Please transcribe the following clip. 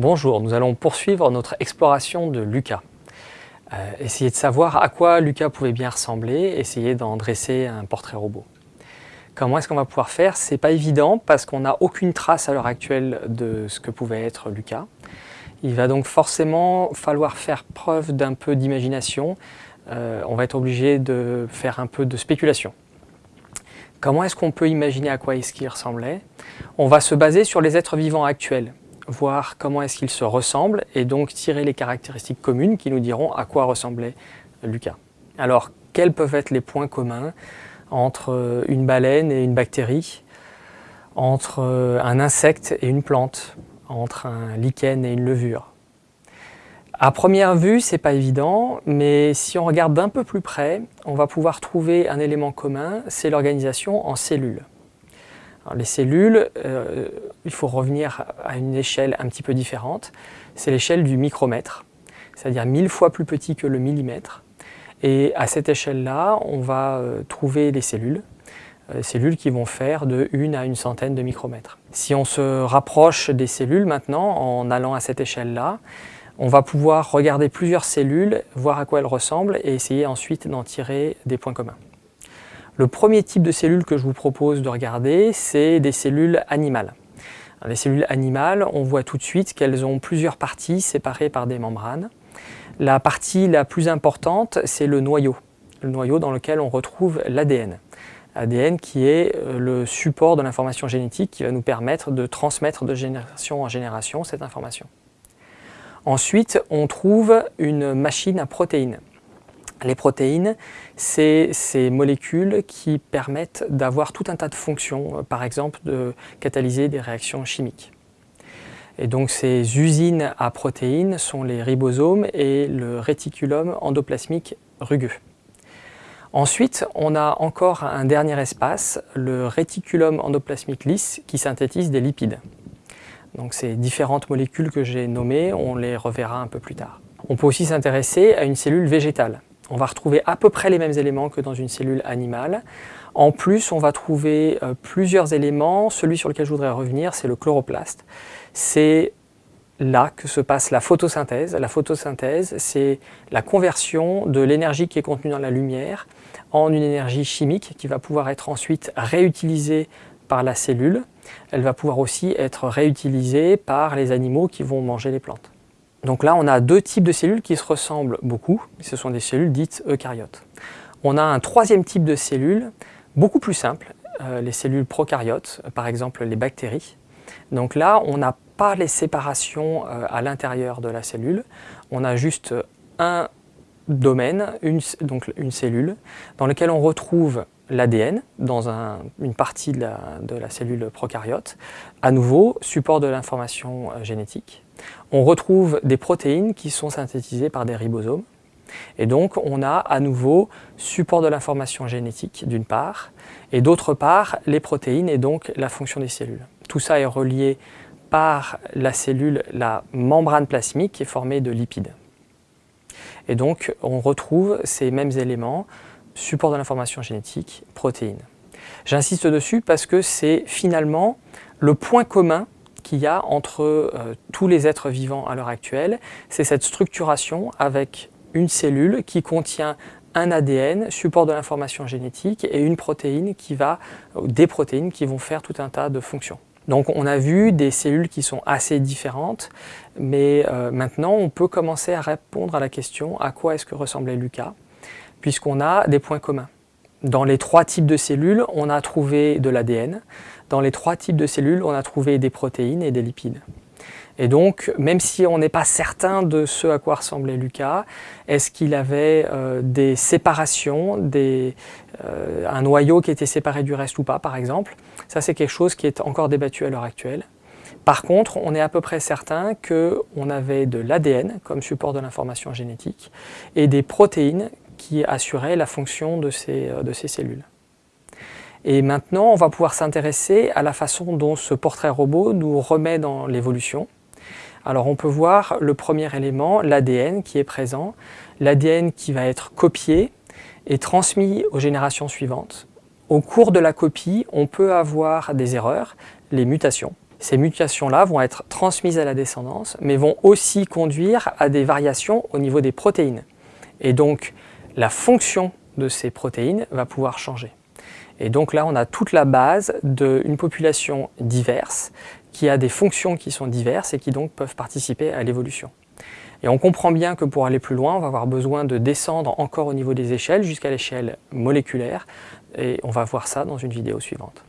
Bonjour, nous allons poursuivre notre exploration de Lucas. Euh, essayer de savoir à quoi Lucas pouvait bien ressembler, essayer d'en dresser un portrait robot. Comment est-ce qu'on va pouvoir faire? C'est pas évident parce qu'on n'a aucune trace à l'heure actuelle de ce que pouvait être Lucas. Il va donc forcément falloir faire preuve d'un peu d'imagination. Euh, on va être obligé de faire un peu de spéculation. Comment est-ce qu'on peut imaginer à quoi est-ce qu'il ressemblait? On va se baser sur les êtres vivants actuels voir comment est-ce qu'ils se ressemblent et donc tirer les caractéristiques communes qui nous diront à quoi ressemblait Lucas. Alors, quels peuvent être les points communs entre une baleine et une bactérie, entre un insecte et une plante, entre un lichen et une levure? À première vue, c'est pas évident, mais si on regarde d'un peu plus près, on va pouvoir trouver un élément commun, c'est l'organisation en cellules les cellules, euh, il faut revenir à une échelle un petit peu différente. C'est l'échelle du micromètre, c'est-à-dire mille fois plus petit que le millimètre. Et à cette échelle-là, on va euh, trouver les cellules, euh, cellules qui vont faire de une à une centaine de micromètres. Si on se rapproche des cellules maintenant, en allant à cette échelle-là, on va pouvoir regarder plusieurs cellules, voir à quoi elles ressemblent et essayer ensuite d'en tirer des points communs. Le premier type de cellules que je vous propose de regarder, c'est des cellules animales. les cellules animales, on voit tout de suite qu'elles ont plusieurs parties séparées par des membranes. La partie la plus importante, c'est le noyau, le noyau dans lequel on retrouve l'ADN. ADN qui est euh, le support de l'information génétique qui va nous permettre de transmettre de génération en génération cette information. Ensuite, on trouve une machine à protéines. Les protéines, c'est ces molécules qui permettent d'avoir tout un tas de fonctions, euh, par exemple de catalyser des réactions chimiques. Et donc ces usines à protéines sont les ribosomes et le réticulum endoplasmique rugueux. Ensuite, on a encore un dernier espace, le réticulum endoplasmique lisse qui synthétise des lipides. Donc ces différentes molécules que j'ai nommées, on les reverra un peu plus tard. On peut aussi s'intéresser à une cellule végétale on va retrouver à peu près les mêmes éléments que dans une cellule animale. En plus, on va trouver euh, plusieurs éléments. Celui sur lequel je voudrais revenir, c'est le chloroplaste. C'est là que se passe la photosynthèse. La photosynthèse, c'est la conversion de l'énergie qui est contenue dans la lumière en une énergie chimique qui va pouvoir être ensuite réutilisée par la cellule. Elle va pouvoir aussi être réutilisée par les animaux qui vont manger les plantes. Donc là, on a deux types de cellules qui se ressemblent beaucoup. Ce sont des cellules dites eucaryotes. On a un troisième type de cellules, beaucoup plus simple, euh, les cellules prokaryotes, par exemple les bactéries. Donc là, on n'a pas les séparations euh, à l'intérieur de la cellule. On a juste un domaine, une, donc une cellule, dans lequel on retrouve l'ADN dans une partie de la, de la, cellule prokaryote, à nouveau support de l'information euh, génétique. On retrouve des protéines qui sont synthétisées par des ribosomes, et donc on a à nouveau support de l'information génétique d'une part, et d'autre part les protéines et donc la fonction des cellules. Tout ça est relié par la cellule, la membrane plasmique qui est formée de lipides. Et donc on retrouve ces mêmes éléments support de l'information génétique, protéines. J'insiste dessus parce que c'est finalement le point commun qu'il y a entre euh, tous les êtres vivants à l'heure actuelle, c'est cette structuration avec une cellule qui contient un ADN, support de l'information génétique, et une protéine qui va, des protéines qui vont faire tout un tas de fonctions. Donc on a vu des cellules qui sont assez différentes, mais euh, maintenant on peut commencer à répondre à la question à quoi est-ce que ressemblait Lucas? Puisqu'on a des points communs. Dans les trois types de cellules, on a trouvé de l'ADN. Dans les trois types de cellules, on a trouvé des protéines et des lipides. Et donc, même si on n'est pas certain de ce à quoi ressemblait Lucas, est-ce qu'il avait euh, des séparations, euh, un noyau qui était séparé du reste ou pas, par exemple Ça, c'est quelque chose qui est encore débattu à l'heure actuelle. Par contre, on est à peu près certain qu'on avait de l'ADN comme support de l'information génétique et des protéines qui assurait la fonction de ces, euh, de ces cellules. Et maintenant, on va pouvoir s'intéresser à la façon dont ce portrait robot nous remet dans l'évolution. Alors on peut voir le premier élément, l'ADN qui est présent, l'ADN qui va être copié et transmis aux générations suivantes. Au cours de la copie, on peut avoir des erreurs, les mutations. Ces mutations-là vont être transmises à la descendance, mais vont aussi conduire à des variations au niveau des protéines. Et donc, la fonction de ces protéines va pouvoir changer. Et donc là, on a toute la base d'une population diverse qui a des fonctions qui sont diverses et qui donc peuvent participer à l'évolution. Et on comprend bien que pour aller plus loin, on va avoir besoin de descendre encore au niveau des échelles jusqu'à l'échelle moléculaire et on va voir ça dans une vidéo suivante.